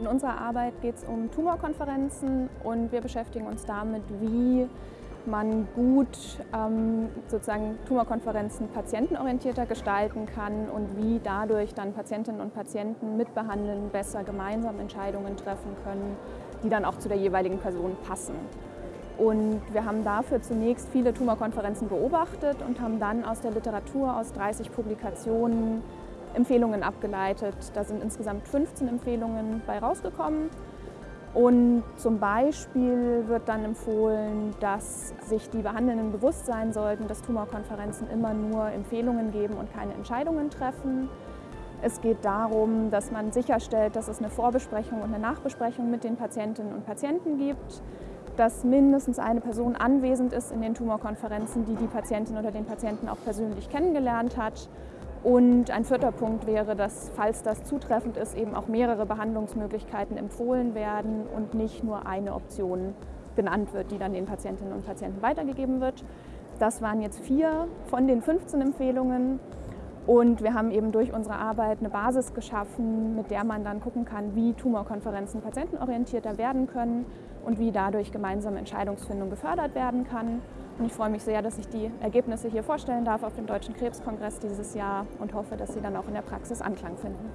In unserer Arbeit geht es um Tumorkonferenzen und wir beschäftigen uns damit, wie man gut ähm, sozusagen Tumorkonferenzen patientenorientierter gestalten kann und wie dadurch dann Patientinnen und Patienten mitbehandeln, besser gemeinsam Entscheidungen treffen können, die dann auch zu der jeweiligen Person passen. Und wir haben dafür zunächst viele Tumorkonferenzen beobachtet und haben dann aus der Literatur, aus 30 Publikationen, Empfehlungen abgeleitet. Da sind insgesamt 15 Empfehlungen bei rausgekommen. Und zum Beispiel wird dann empfohlen, dass sich die Behandelnden bewusst sein sollten, dass Tumorkonferenzen immer nur Empfehlungen geben und keine Entscheidungen treffen. Es geht darum, dass man sicherstellt, dass es eine Vorbesprechung und eine Nachbesprechung mit den Patientinnen und Patienten gibt, dass mindestens eine Person anwesend ist in den Tumorkonferenzen, die die Patientin oder den Patienten auch persönlich kennengelernt hat und ein vierter Punkt wäre, dass, falls das zutreffend ist, eben auch mehrere Behandlungsmöglichkeiten empfohlen werden und nicht nur eine Option genannt wird, die dann den Patientinnen und Patienten weitergegeben wird. Das waren jetzt vier von den 15 Empfehlungen. Und wir haben eben durch unsere Arbeit eine Basis geschaffen, mit der man dann gucken kann, wie Tumorkonferenzen patientenorientierter werden können und wie dadurch gemeinsame Entscheidungsfindung gefördert werden kann. Und ich freue mich sehr, dass ich die Ergebnisse hier vorstellen darf auf dem Deutschen Krebskongress dieses Jahr und hoffe, dass sie dann auch in der Praxis Anklang finden.